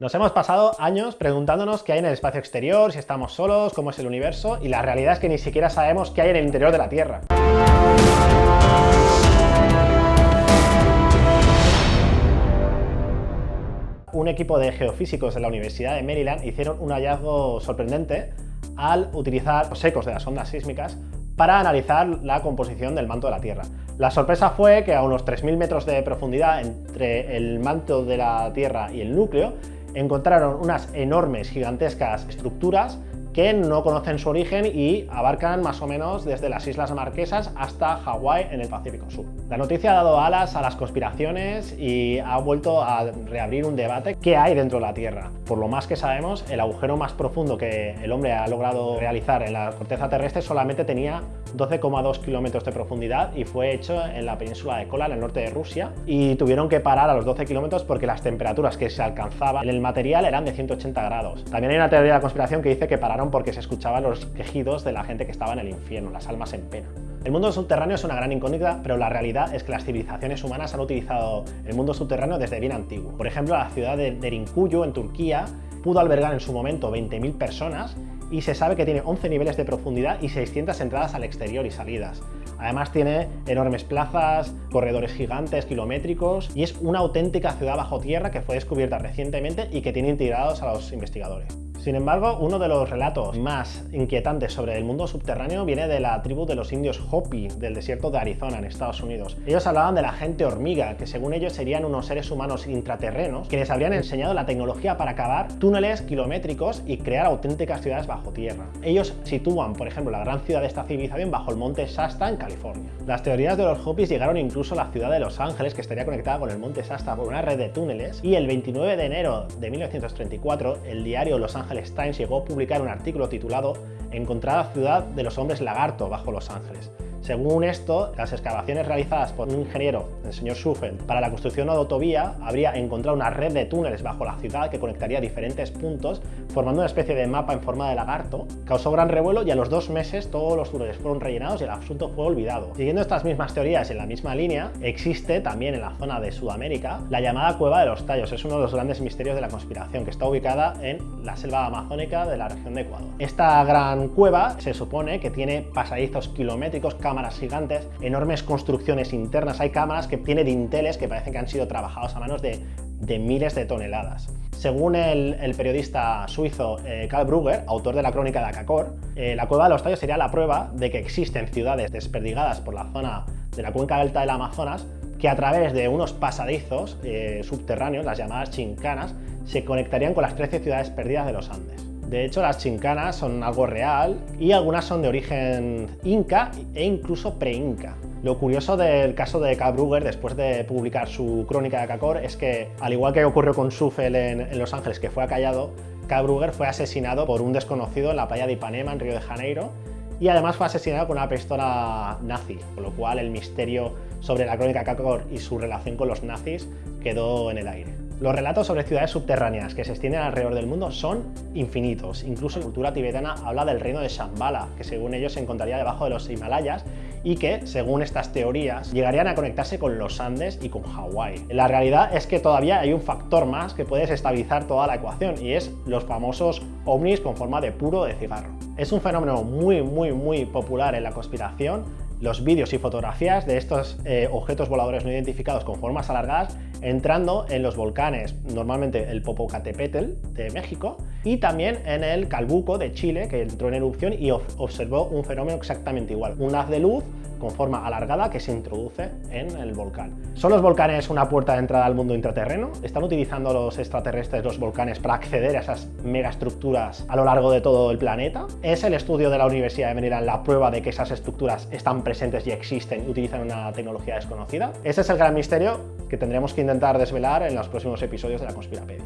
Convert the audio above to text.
Nos hemos pasado años preguntándonos qué hay en el espacio exterior, si estamos solos, cómo es el universo, y la realidad es que ni siquiera sabemos qué hay en el interior de la Tierra. Un equipo de geofísicos de la Universidad de Maryland hicieron un hallazgo sorprendente al utilizar los ecos de las ondas sísmicas para analizar la composición del manto de la Tierra. La sorpresa fue que a unos 3.000 metros de profundidad entre el manto de la Tierra y el núcleo encontraron unas enormes, gigantescas estructuras que no conocen su origen y abarcan más o menos desde las Islas Marquesas hasta Hawái en el Pacífico Sur. La noticia ha dado alas a las conspiraciones y ha vuelto a reabrir un debate que hay dentro de la Tierra. Por lo más que sabemos, el agujero más profundo que el hombre ha logrado realizar en la corteza terrestre solamente tenía 12,2 kilómetros de profundidad y fue hecho en la península de Kola, en el norte de Rusia, y tuvieron que parar a los 12 kilómetros porque las temperaturas que se alcanzaban en el material eran de 180 grados. También hay una teoría de la conspiración que dice que pararon porque se escuchaban los quejidos de la gente que estaba en el infierno, las almas en pena. El mundo subterráneo es una gran incógnita, pero la realidad es que las civilizaciones humanas han utilizado el mundo subterráneo desde bien antiguo. Por ejemplo, la ciudad de Derinkuyu, en Turquía, pudo albergar en su momento 20.000 personas y se sabe que tiene 11 niveles de profundidad y 600 entradas al exterior y salidas. Además tiene enormes plazas, corredores gigantes, kilométricos y es una auténtica ciudad bajo tierra que fue descubierta recientemente y que tiene integrados a los investigadores. Sin embargo, uno de los relatos más inquietantes sobre el mundo subterráneo viene de la tribu de los indios Hopi del desierto de Arizona, en Estados Unidos. Ellos hablaban de la gente hormiga, que según ellos serían unos seres humanos intraterrenos, quienes habrían enseñado la tecnología para cavar túneles kilométricos y crear auténticas ciudades bajo tierra. Ellos sitúan, por ejemplo, la gran ciudad de esta civilización bajo el monte Shasta en California. Las teorías de los Hopis llegaron incluso a la ciudad de Los Ángeles, que estaría conectada con el monte Shasta por una red de túneles, y el 29 de enero de 1934, el diario Los Ángeles Times llegó a publicar un artículo titulado Encontrada ciudad de los hombres lagarto bajo Los Ángeles, según esto, las excavaciones realizadas por un ingeniero, el señor Schufeld, para la construcción de una autovía, habría encontrado una red de túneles bajo la ciudad que conectaría diferentes puntos, formando una especie de mapa en forma de lagarto. Causó gran revuelo y a los dos meses todos los túneles fueron rellenados y el asunto fue olvidado. Siguiendo estas mismas teorías en la misma línea, existe también en la zona de Sudamérica la llamada Cueva de los Tallos. Es uno de los grandes misterios de la conspiración, que está ubicada en la selva amazónica de la región de Ecuador. Esta gran cueva se supone que tiene pasadizos kilométricos, cámaras gigantes, enormes construcciones internas, hay cámaras que tiene dinteles que parecen que han sido trabajados a manos de, miles de toneladas. Según el, periodista suizo eh, Karl Brugger, autor de la crónica de Akakor, eh, la cueva de los tallos sería la prueba de que existen ciudades desperdigadas por la zona de la cuenca delta del Amazonas que a través de unos pasadizos eh, subterráneos, las llamadas chincanas, se conectarían con las 13 ciudades perdidas de los Andes. De hecho, las chincanas son algo real y algunas son de origen inca e incluso pre-inca. Lo curioso del caso de K. Brugger, después de publicar su crónica de Kakor, es que, al igual que ocurrió con Sufel en, Los Ángeles, que fue acallado, K. Brugger fue asesinado por un desconocido en la playa de Ipanema, en Río de Janeiro, y además fue asesinado con una pistola nazi, con lo cual el misterio sobre la crónica de y su relación con los nazis quedó en el aire. Los relatos sobre ciudades subterráneas que se extienden alrededor del mundo son infinitos. Incluso la cultura tibetana habla del reino de Shambhala, que según ellos se encontraría debajo de los Himalayas y que, según estas teorías, llegarían a conectarse con los Andes y con Hawái. La realidad es que todavía hay un factor más que puede desestabilizar toda la ecuación y es los famosos ovnis con forma de puro de cigarro. Es un fenómeno muy, muy, muy popular en la conspiración los vídeos y fotografías de estos eh, objetos voladores no identificados con formas alargadas entrando en los volcanes, normalmente el Popocatépetl de México y también en el Calbuco de Chile que entró en erupción y observó un fenómeno exactamente igual, un haz de luz con forma alargada que se introduce en el volcán. ¿Son los volcanes una puerta de entrada al mundo intraterreno? ¿Están utilizando los extraterrestres los volcanes para acceder a esas megaestructuras a lo largo de todo el planeta? ¿Es el estudio de la Universidad de Maryland la prueba de que esas estructuras están presentes y existen y utilizan una tecnología desconocida? Ese es el gran misterio que tendremos que intentar desvelar en los próximos episodios de la Conspirapedia.